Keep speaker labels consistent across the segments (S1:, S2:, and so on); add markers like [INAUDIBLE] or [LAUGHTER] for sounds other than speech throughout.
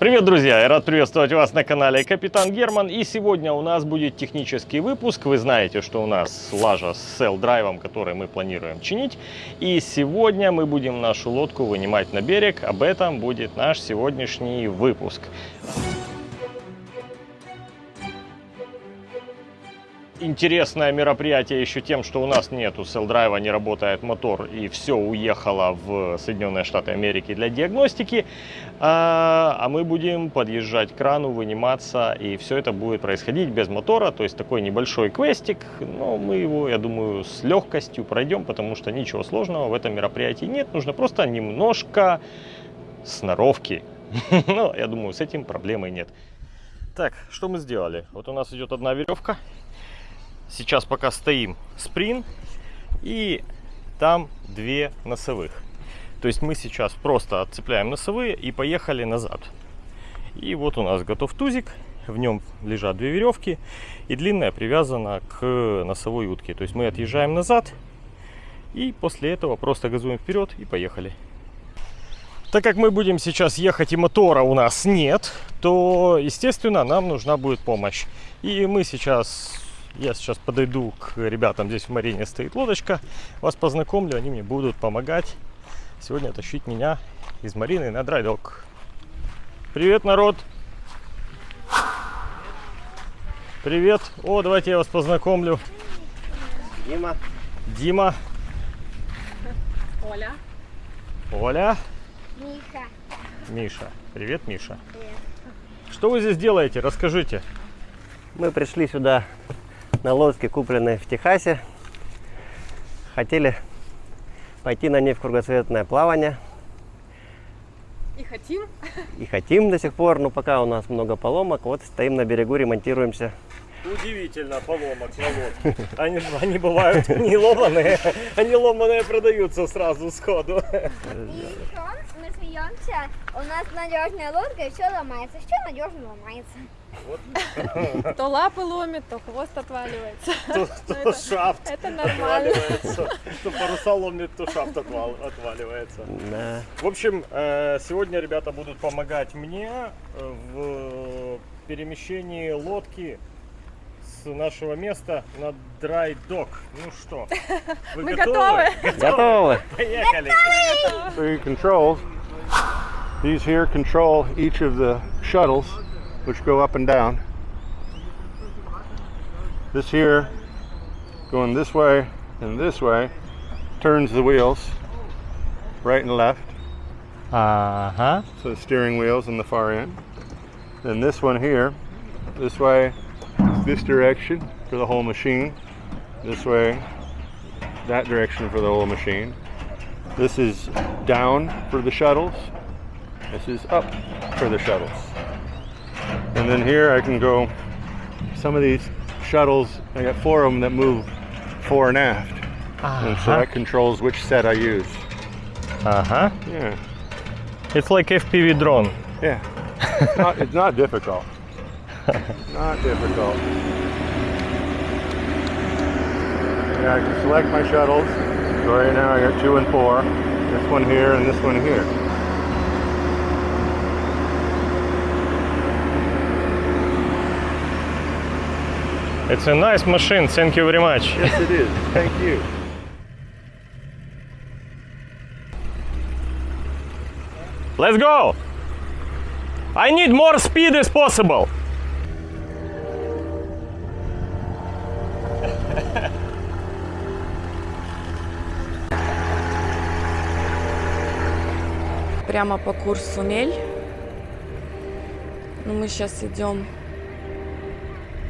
S1: Привет, друзья! Я рад приветствовать вас на канале Капитан Герман. И сегодня у нас будет технический выпуск. Вы знаете, что у нас лажа с селл-драйвом, который мы планируем чинить. И сегодня мы будем нашу лодку вынимать на берег. Об этом будет наш сегодняшний выпуск. Интересное мероприятие еще тем, что у нас нету селл-драйва, не работает мотор и все уехало в Соединенные Штаты Америки для диагностики. А, а мы будем подъезжать к крану, выниматься и все это будет происходить без мотора, то есть такой небольшой квестик, но мы его, я думаю, с легкостью пройдем, потому что ничего сложного в этом мероприятии нет, нужно просто немножко сноровки. [LAUGHS] Но я думаю, с этим проблемы нет. Так, что мы сделали? Вот у нас идет одна веревка, Сейчас пока стоим сприн и там две носовых. То есть мы сейчас просто отцепляем носовые и поехали назад. И вот у нас готов тузик. В нем лежат две веревки и длинная привязана к носовой утке. То есть мы отъезжаем назад и после этого просто газуем вперед и поехали. Так как мы будем сейчас ехать и мотора у нас нет, то, естественно, нам нужна будет помощь. И мы сейчас я сейчас подойду к ребятам, здесь в Марине стоит лодочка, вас познакомлю, они мне будут помогать сегодня тащить меня из Марины на драйдок. Привет, народ! Привет! О, давайте я вас познакомлю.
S2: Дима.
S1: Дима.
S3: Оля.
S1: Оля.
S3: Миша.
S1: Миша. Привет, Миша.
S3: Привет.
S1: Что вы здесь делаете? Расскажите.
S2: Мы пришли сюда на лодке, купленной в Техасе. Хотели пойти на ней в кругосветное плавание.
S3: И хотим.
S2: И хотим до сих пор, но пока у нас много поломок. Вот стоим на берегу, ремонтируемся.
S1: Удивительно, поломок на лодке. Они, они бывают не ломаные, они ломаные продаются сразу сходу.
S4: И еще смеемся, у нас надежная лодка и все ломается. Все надежно ломается.
S1: Вот. [LAUGHS]
S3: То лапы ломит, то хвост отваливается. [LAUGHS]
S1: То, то
S3: Это-
S1: шафт
S3: это нормально.
S1: отваливается, то паруса ломит, то шафт отвал- отваливается.
S2: Да.
S1: В общем, э, сегодня ребята будут помогать мне э, в перемещении лодки с нашего места на драй док. Ну что, [LAUGHS] вы
S3: Мы готовы.
S2: Готовы?
S1: Поехали!
S5: three controls. These here control each of the shuttles which go up and down. This here going this way and this way turns the wheels right and left.
S1: Uh-huh.
S5: So steering wheels in the far end. Then this one here, this way, this direction for the whole machine. This way, that direction for the whole machine. This is down for the shuttles this is up for the shuttles. And then here I can go, some of these shuttles, I got four of them that move fore and aft. Uh -huh. And so uh-huh. that controls which set I use.
S1: Uh-huh.
S5: Yeah.
S1: It's like FPV drone.
S5: Yeah. it's, not, it's not difficult. [LAUGHS] not difficult. Yeah, I can select my shuttles. So right now I got two and four. This one here and this one here.
S1: It's a nice machine. Thank you very much.
S5: Yes, it is. Thank you.
S1: Let's go! I need more speed as possible.
S6: прямо по курсу мель. Ну, мы сейчас идем,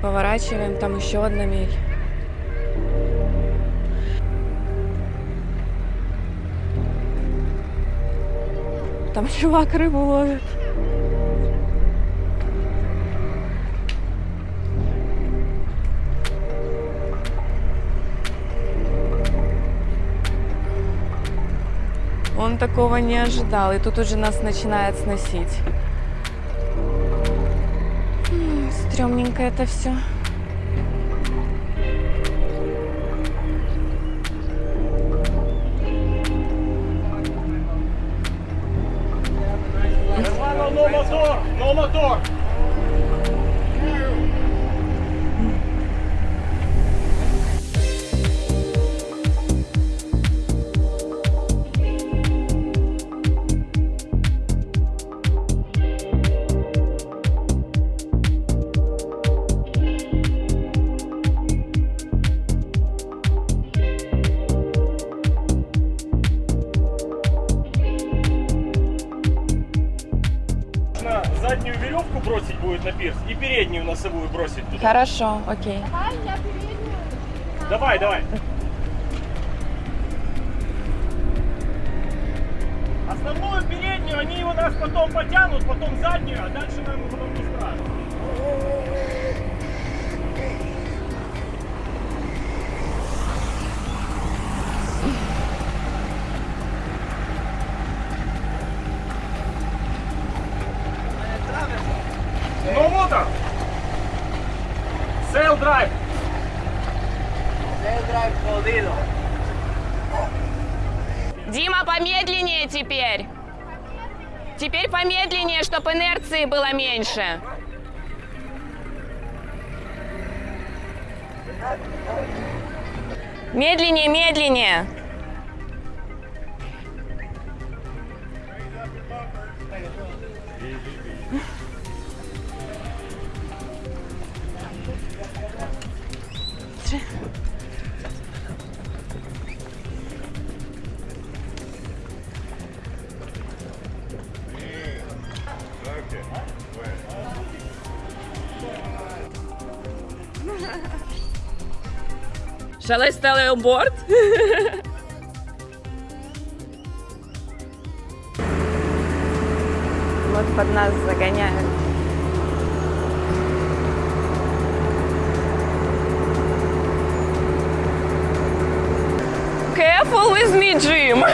S6: поворачиваем, там еще одна мель. Там [LAUGHS] чувак рыбу ловит. Он такого не ожидал, и тут уже нас начинает сносить. Стрёмненько это все. Хорошо, окей.
S1: Давай, давай. Основную переднюю, они его нас потом потянут, потом заднюю, а дальше нам потом не страшно.
S7: Чтобы инерции было меньше. Медленнее, медленнее. Shall I stay on board?
S6: Вот под нас загоняют.
S7: Careful with me, Jim.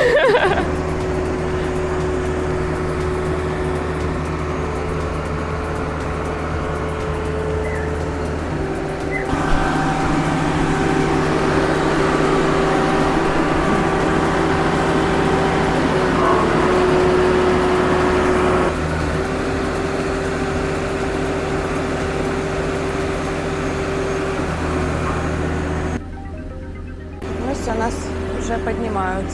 S6: Ну все, нас уже поднимают.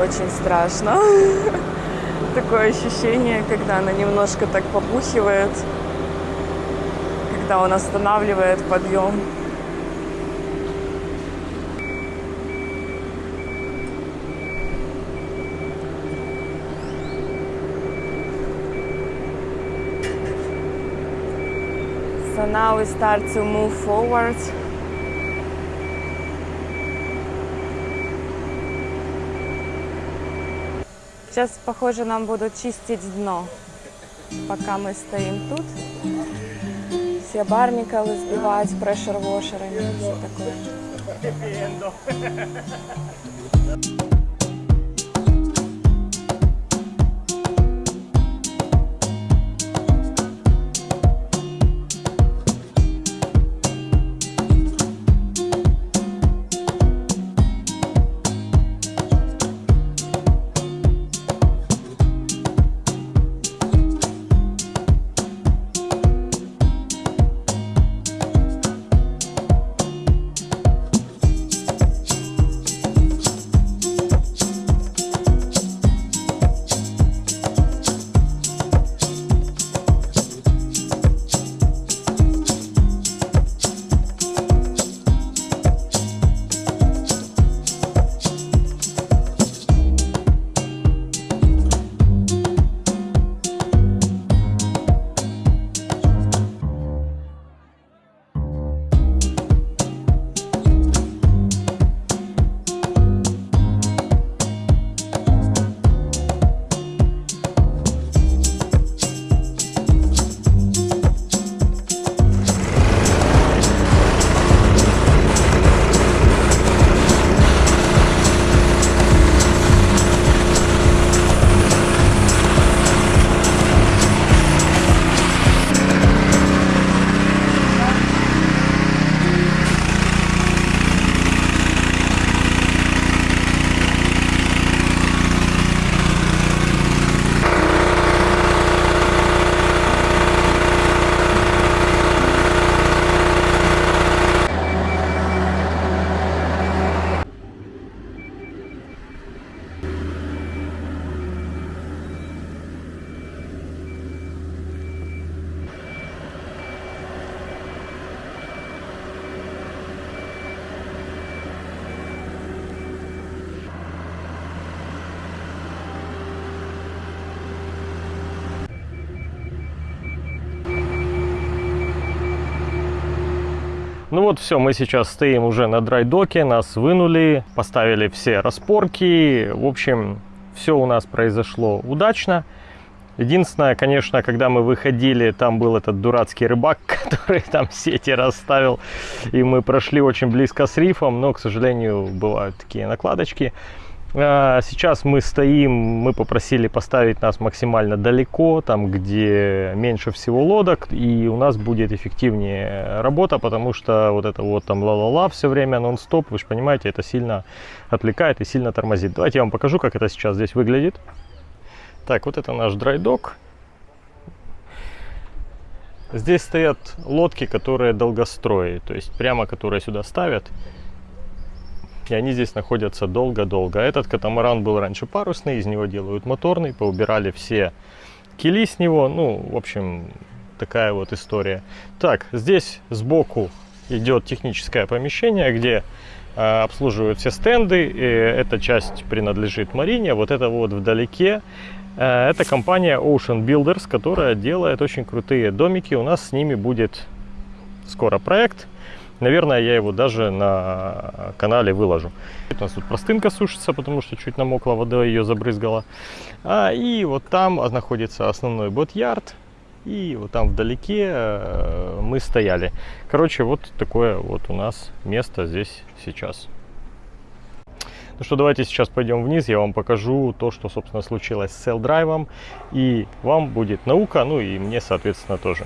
S6: Очень страшно. [LAUGHS] Такое ощущение, когда она немножко так попухивает, когда он останавливает подъем. So now we start to move forward. Сейчас, похоже, нам будут чистить дно, пока мы стоим тут. Все барникалы сбивать прешер-вошерами, все такое.
S1: Вот все, мы сейчас стоим уже на драйдоке, нас вынули, поставили все распорки. В общем, все у нас произошло удачно. Единственное, конечно, когда мы выходили, там был этот дурацкий рыбак, [LAUGHS] который там сети расставил, и мы прошли очень близко с рифом, но, к сожалению, бывают такие накладочки. А, Сейчас мы стоим, мы попросили поставить нас максимально далеко, там, где меньше всего лодок, и у нас будет эффективнее работа, потому что вот это вот там ла-ла-ла все время нон-стоп, вы же понимаете, это сильно отвлекает и сильно тормозит. Давайте я вам покажу, как это сейчас здесь выглядит. Так, вот это наш драйдок. Здесь стоят лодки, которые долгострои, то есть прямо которые сюда ставят. И они здесь находятся долго-долго. Этот катамаран был раньше парусный, из него делают моторный, поубирали все кили с него. Ну, в общем, такая вот история. Так, здесь сбоку идет техническое помещение, где э, обслуживают все стенды. И эта часть принадлежит Марине. Вот это вот вдалеке. э, это компания Ocean Builders, которая делает очень крутые домики. У нас с ними будет скоро проект. Наверное, я его даже на канале выложу. У нас тут простынка сушится, потому что чуть намокла вода, ее забрызгала. А, и вот там находится основной бот-ярд. И вот там вдалеке э, мы стояли. Короче, вот такое вот у нас место здесь сейчас. Ну что, давайте сейчас пойдем вниз, я вам покажу то, что, собственно, случилось с селл-драйвом. И вам будет наука, ну и мне, соответственно, тоже.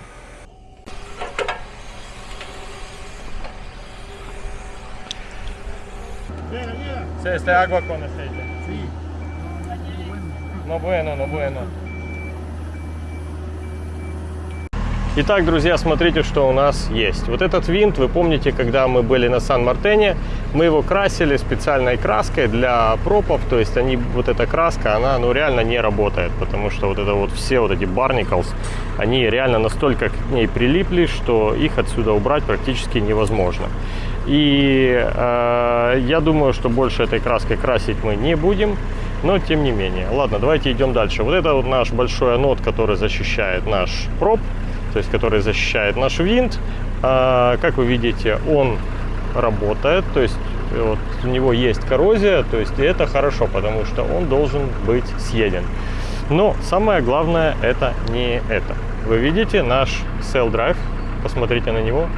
S1: Sí, este agua con aceite. Sí. No bueno, no bueno. Итак, друзья, смотрите, что у нас есть. Вот этот винт, вы помните, когда мы были на Сан-Мартене, мы его красили специальной краской для пропов, то есть они, вот эта краска, она ну, реально не работает, потому что вот это вот все вот эти barnacles, они реально настолько к ней прилипли, что их отсюда убрать практически невозможно. И э, я думаю, что больше этой краской красить мы не будем, но тем не менее. Ладно, давайте идем дальше. Вот это вот наш большой анод, который защищает наш проб, то есть который защищает наш винт. А, как вы видите, он работает, то есть вот у него есть коррозия, то есть это хорошо, потому что он должен быть съеден. Но самое главное это не это. Вы видите наш cell drive, посмотрите на него.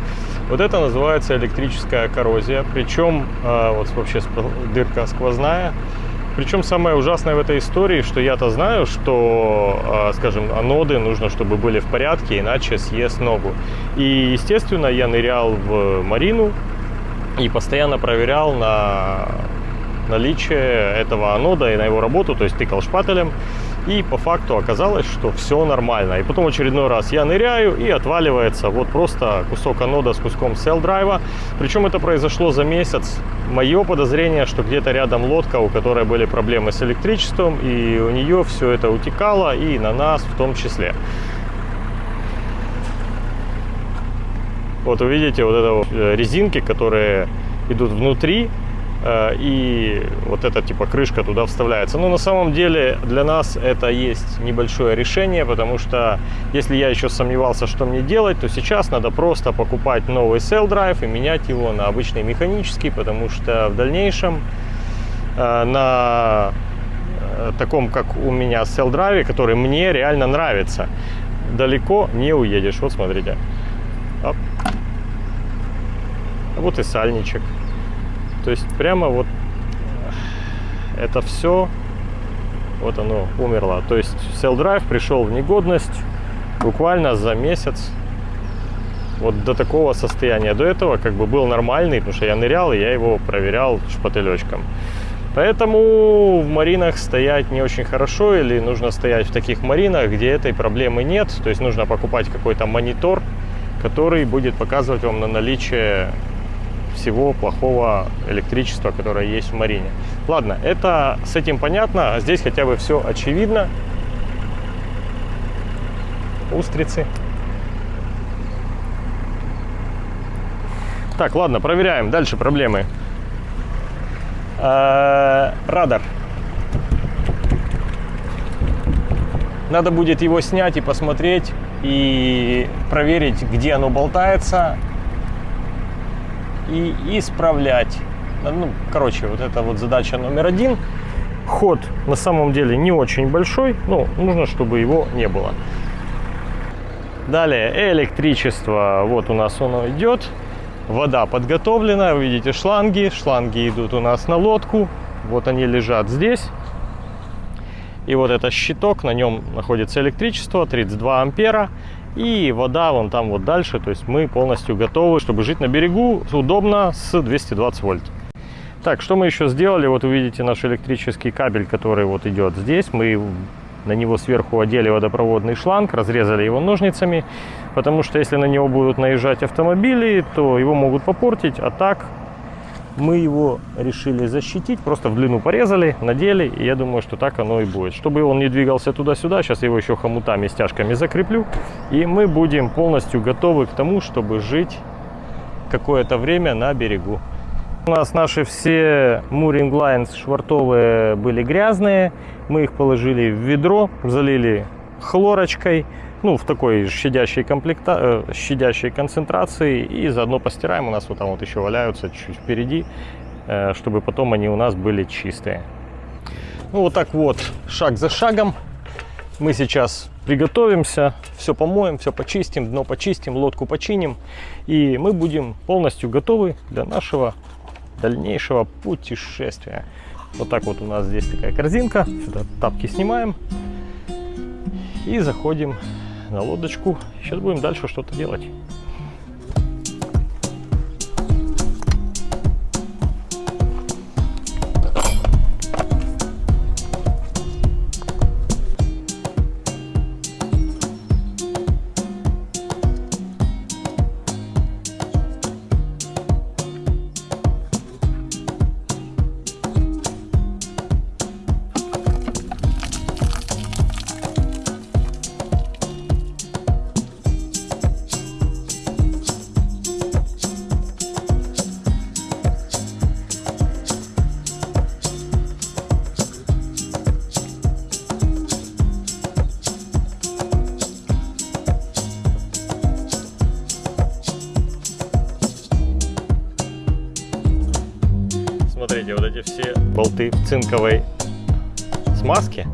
S1: Вот это называется электрическая коррозия, причем э, вот вообще дырка сквозная. Причем самое ужасное в этой истории, что я-то знаю, что, э, скажем, аноды нужно, чтобы были в порядке, иначе съест ногу. И, естественно, я нырял в Марину и постоянно проверял на наличие этого анода и на его работу, то есть тыкал шпателем. И по факту оказалось, что все нормально. И потом очередной раз я ныряю и отваливается вот просто кусок анода с куском cell драйва. Причем это произошло за месяц. Мое подозрение, что где-то рядом лодка, у которой были проблемы с электричеством, и у нее все это утекало, и на нас в том числе. Вот увидите вот это вот резинки, которые идут внутри, и вот эта типа крышка туда вставляется. Но на самом деле для нас это есть небольшое решение, потому что если я еще сомневался, что мне делать, то сейчас надо просто покупать новый cell drive и менять его на обычный механический, потому что в дальнейшем на таком, как у меня cell drive, который мне реально нравится, далеко не уедешь. Вот смотрите. Оп. Вот и сальничек. То есть прямо вот это все, вот оно умерло. То есть Cell Drive пришел в негодность буквально за месяц вот до такого состояния. До этого как бы был нормальный, потому что я нырял, и я его проверял шпателечком. Поэтому в маринах стоять не очень хорошо, или нужно стоять в таких маринах, где этой проблемы нет. То есть нужно покупать какой-то монитор, который будет показывать вам на наличие всего плохого электричества, которое есть в Марине. Ладно, это с этим понятно, а здесь хотя бы все очевидно. Устрицы. Так, ладно, проверяем. Дальше проблемы. Э, радар. Надо будет его снять и посмотреть, и проверить, где оно болтается, и исправлять. Ну, короче, вот это вот задача номер один. Ход на самом деле не очень большой, но нужно, чтобы его не было. Далее электричество. Вот у нас оно идет. Вода подготовлена. Вы видите шланги. Шланги идут у нас на лодку. Вот они лежат здесь. И вот это щиток, на нем находится электричество, 32 ампера. И вода вон там вот дальше. То есть мы полностью готовы, чтобы жить на берегу удобно с 220 вольт. Так, что мы еще сделали? Вот увидите наш электрический кабель, который вот идет здесь. Мы на него сверху одели водопроводный шланг, разрезали его ножницами, потому что если на него будут наезжать автомобили, то его могут попортить, а так мы его решили защитить, просто в длину порезали, надели, и я думаю, что так оно и будет. Чтобы он не двигался туда-сюда, сейчас я его еще хомутами, стяжками закреплю, и мы будем полностью готовы к тому, чтобы жить какое-то время на берегу. У нас наши все Mooring Lines швартовые были грязные. Мы их положили в ведро, залили хлорочкой, ну, в такой щадящей, комплекта... э, щадящей концентрации. И заодно постираем. У нас вот там вот еще валяются чуть впереди, э, чтобы потом они у нас были чистые. Ну, вот так вот, шаг за шагом. Мы сейчас приготовимся, все помоем, все почистим, дно почистим, лодку починим. И мы будем полностью готовы для нашего дальнейшего путешествия. Вот так вот у нас здесь такая корзинка. Сюда тапки снимаем. И заходим на лодочку. Сейчас будем дальше что-то делать. В цинковой смазке.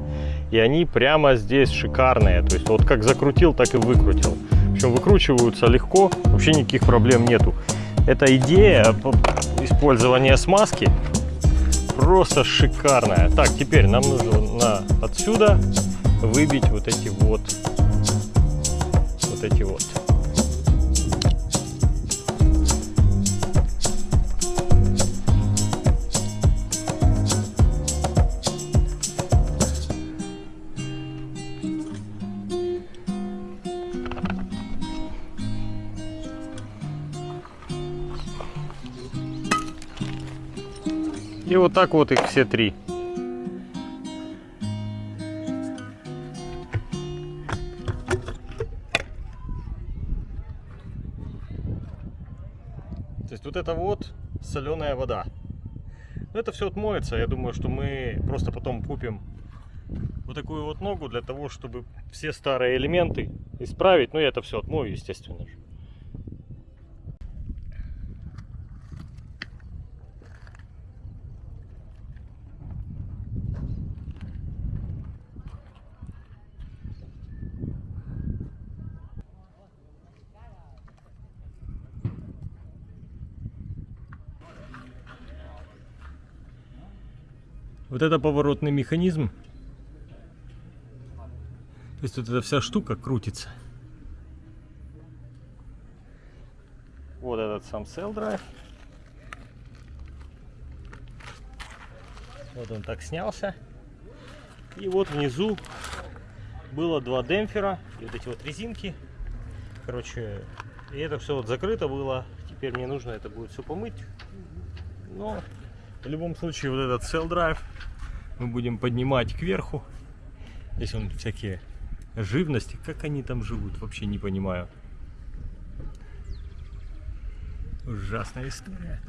S1: И они прямо здесь шикарные. То есть вот как закрутил, так и выкрутил. Причем выкручиваются легко, вообще никаких проблем нету. Эта идея использования смазки просто шикарная. Так, теперь нам нужно отсюда выбить вот эти вот, вот эти вот. Вот так вот их все три. То есть вот это вот соленая вода. Но это все отмоется. Я думаю, что мы просто потом купим вот такую вот ногу для того, чтобы все старые элементы исправить. Ну, я это все отмою, естественно же. Вот это поворотный механизм. То есть вот эта вся штука крутится. Вот этот сам cell drive. Вот он так снялся. И вот внизу было два демпфера и вот эти вот резинки. Короче, и это все вот закрыто было. Теперь мне нужно это будет все помыть. Но в любом случае вот этот cell drive мы будем поднимать кверху. Здесь он всякие живности. Как они там живут, вообще не понимаю. Ужасная история.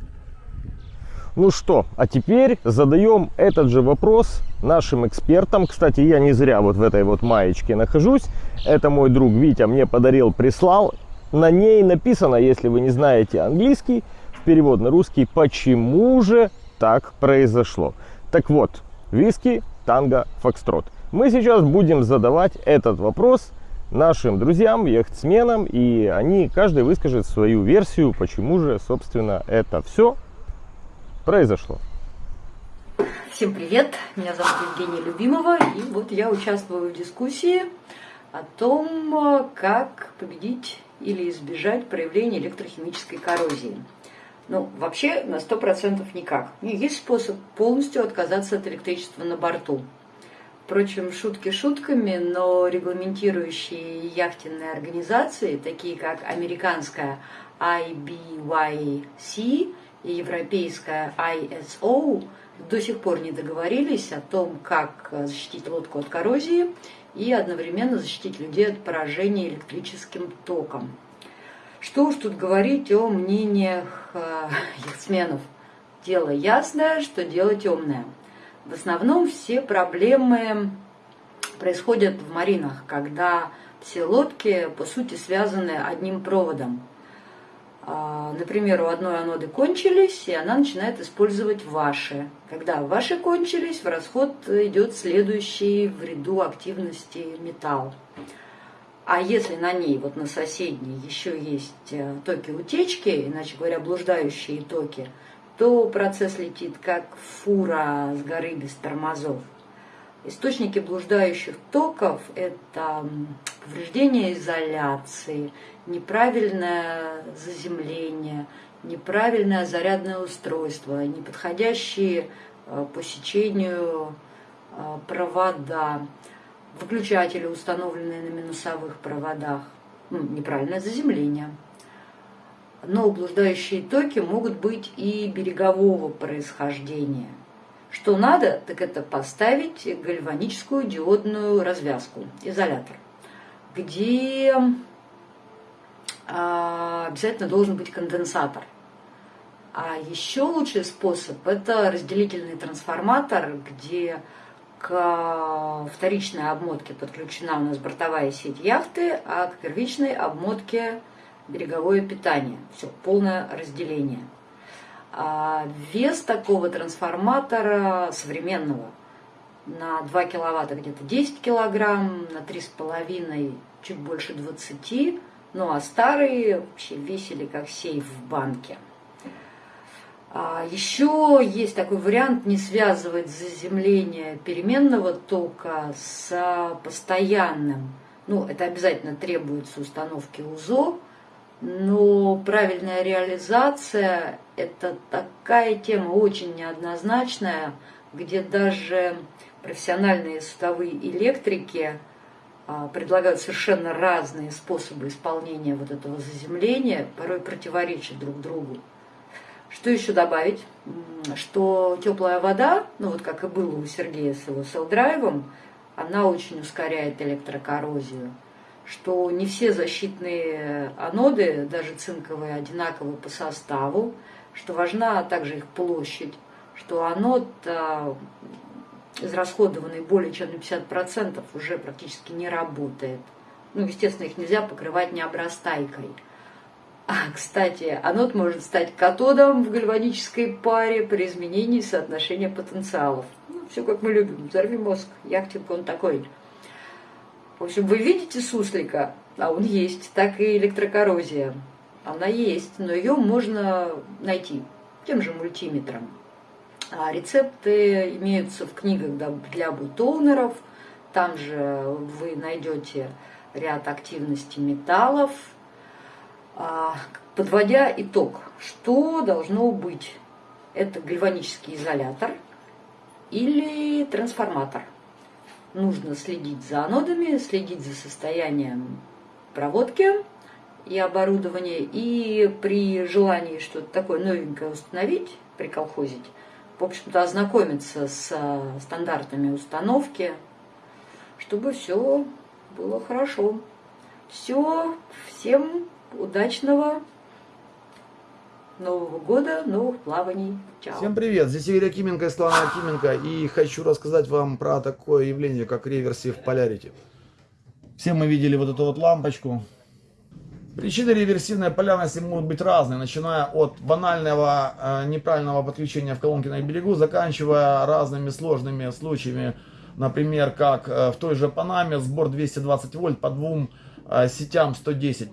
S1: Ну что, а теперь задаем этот же вопрос нашим экспертам. Кстати, я не зря вот в этой вот маечке нахожусь. Это мой друг Витя мне подарил, прислал. На ней написано, если вы не знаете английский, в перевод на русский, почему же так произошло. Так вот, виски, танго, фокстрот. Мы сейчас будем задавать этот вопрос нашим друзьям, яхтсменам, и они, каждый выскажет свою версию, почему же, собственно, это все произошло.
S8: Всем привет, меня зовут Евгения Любимова, и вот я участвую в дискуссии о том, как победить или избежать проявления электрохимической коррозии. Ну, вообще на 100% никак. Есть способ полностью отказаться от электричества на борту. Впрочем, шутки шутками, но регламентирующие яхтенные организации, такие как американская IBYC и европейская ISO, до сих пор не договорились о том, как защитить лодку от коррозии и одновременно защитить людей от поражения электрическим током. Что уж тут говорить о мнениях э, яхтсменов. Дело ясное, что дело темное. В основном все проблемы происходят в маринах, когда все лодки, по сути, связаны одним проводом. А, Например, у одной аноды кончились, и она начинает использовать ваши. Когда ваши кончились, в расход идет следующий в ряду активности металл. А если на ней, вот на соседней, еще есть э, токи утечки, иначе говоря, блуждающие токи, то процесс летит как фура с горы без тормозов. Источники блуждающих токов – это повреждение изоляции, неправильное заземление, неправильное зарядное устройство, неподходящие э, по сечению э, провода, выключатели, установленные на минусовых проводах, ну, неправильное заземление. Но блуждающие токи могут быть и берегового происхождения. Что надо, так это поставить гальваническую диодную развязку, изолятор, где а, обязательно должен быть конденсатор. А еще лучший способ – это разделительный трансформатор, где к вторичной обмотке подключена у нас бортовая сеть яхты, а к первичной обмотке береговое питание. Все, полное разделение. А вес такого трансформатора современного на 2 киловатта где-то 10 килограмм, на 3,5 чуть больше 20, ну а старые вообще весили как сейф в банке. А еще есть такой вариант не связывать заземление переменного тока с постоянным. Ну, это обязательно требуется установки УЗО, но правильная реализация – это такая тема очень неоднозначная, где даже профессиональные судовые электрики а, предлагают совершенно разные способы исполнения вот этого заземления, порой противоречат друг другу. Что еще добавить? Что теплая вода, ну вот как и было у Сергея с его селдрайвом, она очень ускоряет электрокоррозию. Что не все защитные аноды, даже цинковые, одинаковы по составу, что важна также их площадь, что анод, а, израсходованный более чем на 50%, уже практически не работает. Ну, естественно, их нельзя покрывать необрастайкой. А, кстати, анод может стать катодом в гальванической паре при изменении соотношения потенциалов. Ну, все как мы любим. Взорви мозг. Яхтинг он такой. В общем, вы видите суслика, а он есть, так и электрокоррозия. Она есть, но ее можно найти тем же мультиметром. А рецепты имеются в книгах для бутоунеров. Там же вы найдете ряд активностей металлов, Подводя итог, что должно быть? Это гальванический изолятор или трансформатор. Нужно следить за анодами, следить за состоянием проводки и оборудования. И при желании что-то такое новенькое установить, приколхозить, в общем-то, ознакомиться с стандартами установки, чтобы все было хорошо. Все, всем удачного Нового года, новых плаваний. Чао.
S9: Всем привет, здесь Игорь Акименко и Слава Акименко, и хочу рассказать вам про такое явление, как реверсив полярити. Все мы видели вот эту вот лампочку. Причины реверсивной полярности могут быть разные, начиная от банального э, неправильного подключения в колонке на берегу, заканчивая разными сложными случаями, например, как э, в той же Панаме сбор 220 вольт по двум э, сетям 110.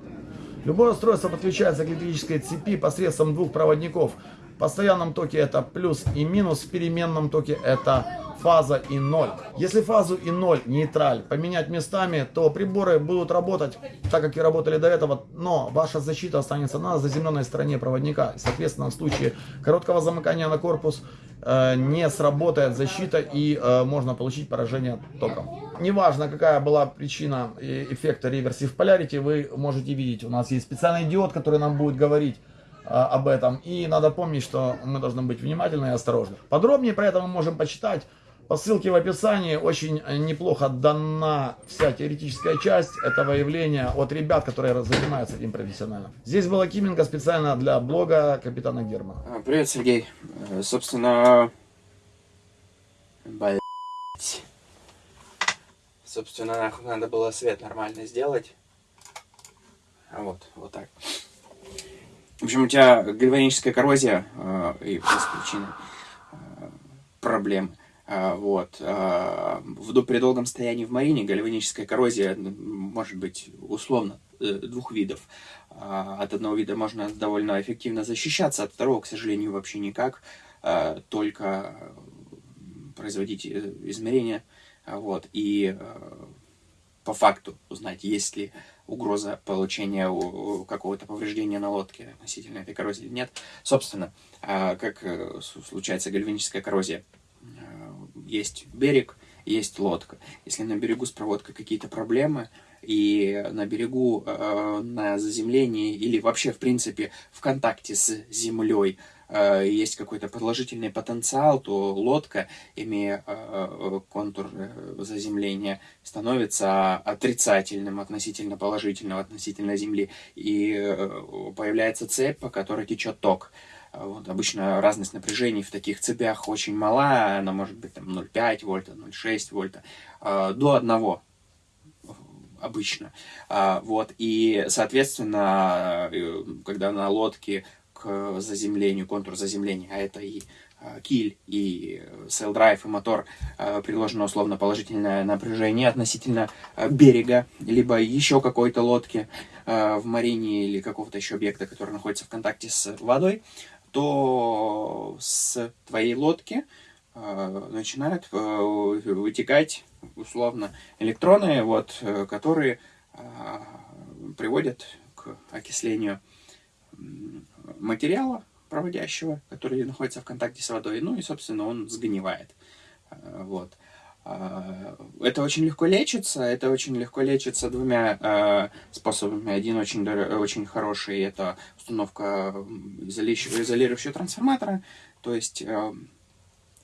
S9: Любое устройство подключается к электрической цепи посредством двух проводников. В постоянном токе это плюс и минус, в переменном токе это фаза и ноль. Если фазу и ноль, нейтраль, поменять местами, то приборы будут работать так, как и работали до этого, но ваша защита останется на заземленной стороне проводника. Соответственно, в случае короткого замыкания на корпус э, не сработает защита и э, можно получить поражение током. Неважно, какая была причина эффекта Reversive Polarity, вы можете видеть, у нас есть специальный диод, который нам будет говорить, а, об этом. И надо помнить, что мы должны быть внимательны и осторожны. Подробнее про это мы можем почитать по ссылке в описании очень неплохо дана вся теоретическая часть этого явления от ребят, которые занимаются этим профессионально. Здесь была Кименко специально для блога капитана Германа.
S10: А, привет, Сергей. Э, собственно... Блять. Собственно, нахуй надо было свет нормально сделать. А вот, вот так. В общем, у тебя гальваническая коррозия э, и без причины э, проблемы. А, вот. А, в, при долгом стоянии в марине гальваническая коррозия может быть условно э, двух видов. А, от одного вида можно довольно эффективно защищаться, от второго, к сожалению, вообще никак, только производить э, измерения. Вот. И по факту узнать, есть ли угроза получения какого-то повреждения на лодке относительно этой коррозии или нет. Собственно, как э, случается гальваническая коррозия есть берег, есть лодка. Если на берегу с проводкой какие-то проблемы, и на берегу, э, на заземлении или вообще, в принципе, в контакте с землей э, есть какой-то положительный потенциал, то лодка, имея э, контур э, заземления, становится отрицательным относительно положительного, относительно земли, и э, появляется цепь, по которой течет ток. Вот, обычно разность напряжений в таких цепях очень мала, она может быть там 0,5 вольта, 0,6 вольта, э, до 1 обычно. А, вот, и, соответственно, э, когда на лодке к заземлению, контур заземления, а это и э, киль, и sail drive, и мотор, приложено условно положительное напряжение относительно берега, либо еще какой-то лодки в марине или какого-то еще объекта, который находится в контакте с водой, то с твоей лодки э, начинают э, вытекать условно электроны, вот, э, которые э, приводят к окислению материала проводящего, который находится в контакте с водой, ну и, собственно, он сгнивает. Вот. А, это очень легко лечится. Это очень легко лечится двумя э, способами. Один очень, очень хороший – это установка изолирующего трансформатора. То есть, э,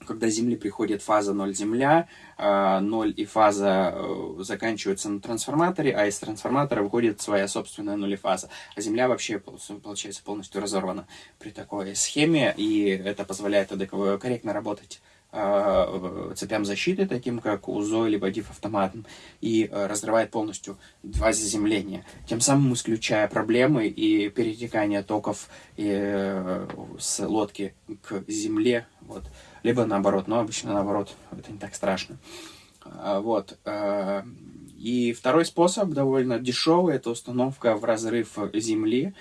S10: когда Земли приходит фаза 0 Земля, э, 0 и фаза э, заканчиваются на трансформаторе, а из трансформатора выходит своя собственная нулефаза. А Земля вообще, получается, полностью разорвана при такой схеме, и это позволяет корректно работать Э, цепям защиты, таким как УЗО либо DIF автоматом, и э, разрывает полностью два заземления, тем самым исключая проблемы и перетекание токов э, с лодки к земле, вот. либо наоборот, но обычно наоборот, это не так страшно. Вот. И второй способ, довольно дешевый, это установка в разрыв земли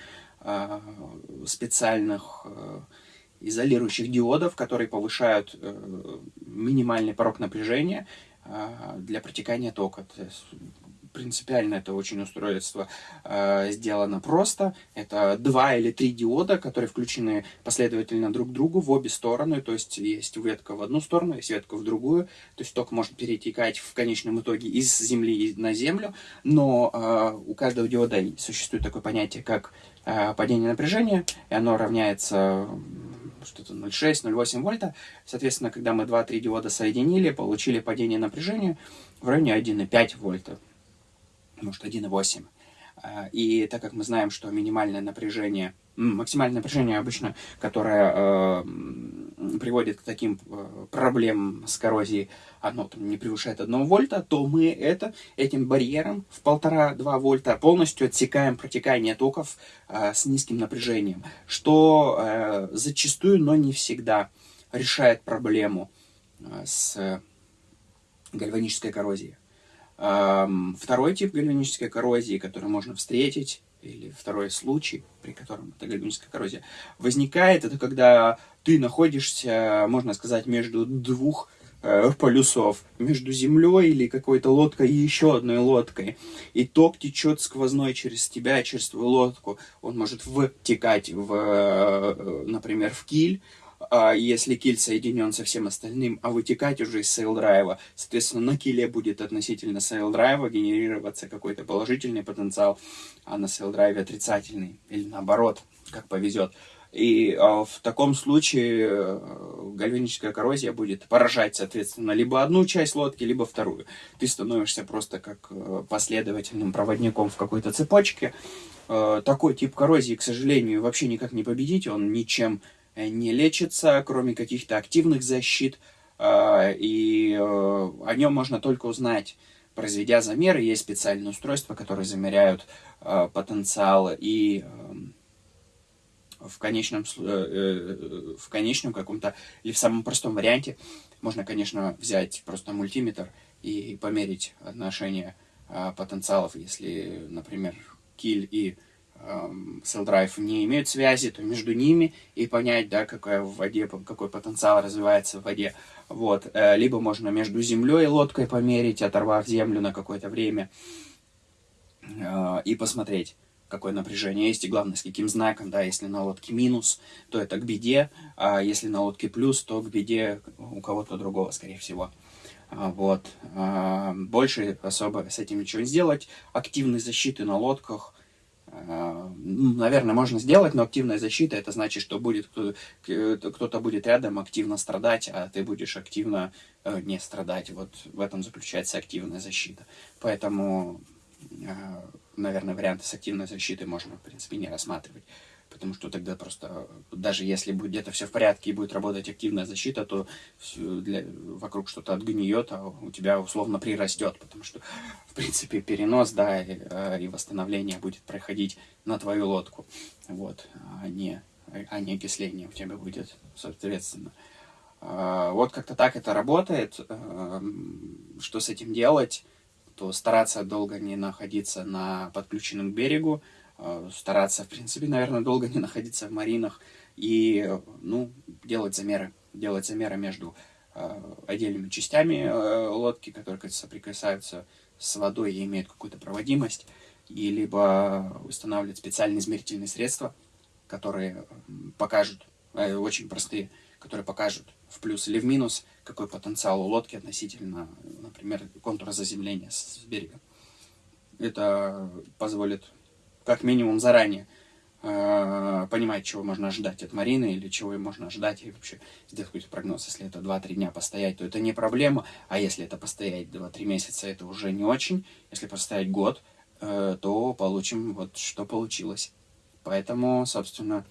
S10: специальных изолирующих диодов, которые повышают э, минимальный порог напряжения э, для протекания тока. Принципиально это очень устройство э, сделано просто. Это два или три диода, которые включены последовательно друг к другу в обе стороны. То есть есть ветка в одну сторону, есть ветка в другую. То есть ток может перетекать в конечном итоге из Земли на Землю. Но у каждого диода существует такое понятие, как падение напряжения. И оно равняется что-то 0,6, 0,8 вольта. Соответственно, когда мы 2-3 диода соединили, получили падение напряжения в районе 1,5 вольта, может 1,8. А, и так как мы знаем, что минимальное напряжение, максимальное напряжение обычно, которое э, приводит к таким э, проблемам с коррозией, оно там не превышает 1 вольта, то мы это этим барьером в 1,5-2 вольта полностью отсекаем протекание токов э, с низким напряжением, что э, зачастую, но не всегда решает проблему э, с гальванической коррозией. Эм, Второй тип гальванической коррозии, который можно встретить, или второй случай, при котором эта гальваническая коррозия возникает, это когда ты находишься, можно сказать, между двух э, полюсов, между землей или какой-то лодкой и еще одной лодкой. И ток течет сквозной через тебя, через твою лодку. Он может втекать, в, э, например, в киль, если киль соединен со всем остальным, а вытекать уже из sail drive а, соответственно, на киле будет относительно сейл-драйва генерироваться какой-то положительный потенциал, а на sail drive е отрицательный, или наоборот, как повезет. И а, в таком случае э, гальваническая коррозия будет поражать, соответственно, либо одну часть лодки, либо вторую. Ты становишься просто как э, последовательным проводником в какой-то цепочке. Э, Такой тип коррозии, к сожалению, вообще никак не победить, он ничем не лечится, кроме каких-то активных защит, э, и э, о нем можно только узнать, произведя замеры. Есть специальные устройства, которые замеряют э, потенциал и эм, в конечном, э, э, в конечном каком-то, или в самом простом варианте, можно, конечно, взять просто мультиметр и померить отношение потенциалов. Если, например, киль и эм, cell drive не имеют связи, то между ними и понять, да, какая в воде, какой потенциал развивается в воде. Вот. Э, Либо можно между землей и лодкой померить, оторвав землю на какое-то время э, и посмотреть, какое напряжение есть, и главное, с каким знаком, да, если на лодке минус, то это к беде, а если на лодке плюс, то к беде у кого-то другого, скорее всего. А, Вот. А, Больше особо с этим ничего не сделать. Активной защиты на лодках, наверное, можно сделать, но активная защита, это значит, что будет к- кто-то будет рядом активно страдать, а ты будешь активно э, не страдать. Вот в этом заключается активная защита. Поэтому э, наверное, варианты с активной защитой можно, в принципе, не рассматривать. Потому что тогда просто, даже если будет где-то все в порядке и будет работать активная защита, то для- вокруг что-то отгниет, а у тебя условно прирастет. Потому что, в принципе, перенос, да, и, э, и восстановление будет проходить на твою лодку. Вот, а не, а не окисление у тебя будет, соответственно. А, Вот как-то так это работает. Эм, Что с этим делать? то стараться долго не находиться на подключенном к берегу, стараться, в принципе, наверное, долго не находиться в маринах и, э, ну, делать замеры, делать замеры между э, отдельными частями э, лодки, которые соприкасаются с водой и имеют какую-то проводимость, и либо устанавливать специальные измерительные средства, которые покажут, э, очень простые, которые покажут в плюс или в минус, какой потенциал у лодки относительно, например, контура заземления с берега. Это позволит как минимум заранее э, понимать, чего можно ожидать от Марины или чего можно ожидать и вообще сделать какой-то прогноз. Если это 2-3 дня постоять, то это не проблема, а если это постоять 2-3 месяца, это уже не очень. Если постоять год, э, то получим вот что получилось. Поэтому, собственно,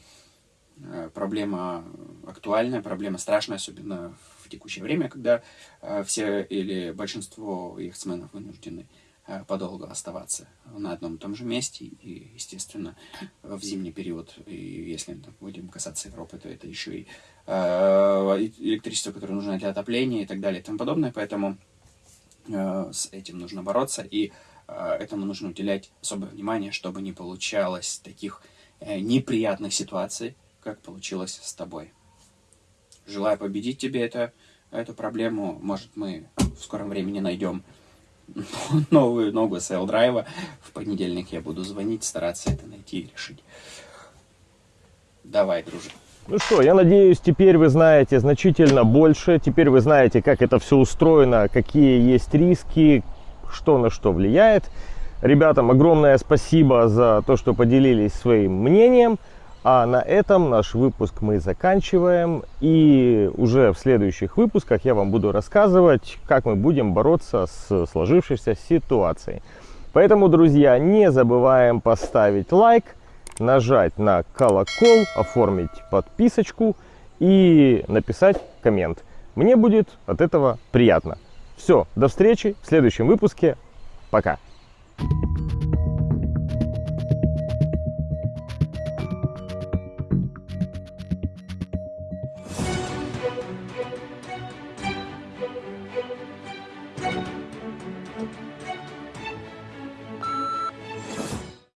S10: э, проблема актуальная, проблема страшная, особенно в текущее время, когда э, все или большинство яхтсменов вынуждены э, подолгу оставаться на одном и том же месте. И, естественно, в зимний период, и если мы будем касаться Европы, то это еще и э, электричество, которое нужно для отопления и так далее и тому подобное. Поэтому э, с этим нужно бороться, и э, этому нужно уделять особое внимание, чтобы не получалось таких э, неприятных ситуаций, как получилось с тобой. Желаю победить тебе это, эту проблему. Может, мы в скором времени найдем [LAUGHS] новую ногу Sail драйва. В понедельник я буду звонить, стараться это найти и решить. Давай, дружи.
S1: Ну что, я надеюсь, теперь вы знаете значительно больше. Теперь вы знаете, как это все устроено, какие есть риски, что на что влияет. Ребятам огромное спасибо за то, что поделились своим мнением. А на этом наш выпуск мы заканчиваем. И уже в следующих выпусках я вам буду рассказывать, как мы будем бороться с сложившейся ситуацией. Поэтому, друзья, не забываем поставить лайк, нажать на колокол, оформить подписочку
S11: и написать коммент. Мне будет от этого приятно. Все, до встречи в следующем выпуске. Пока.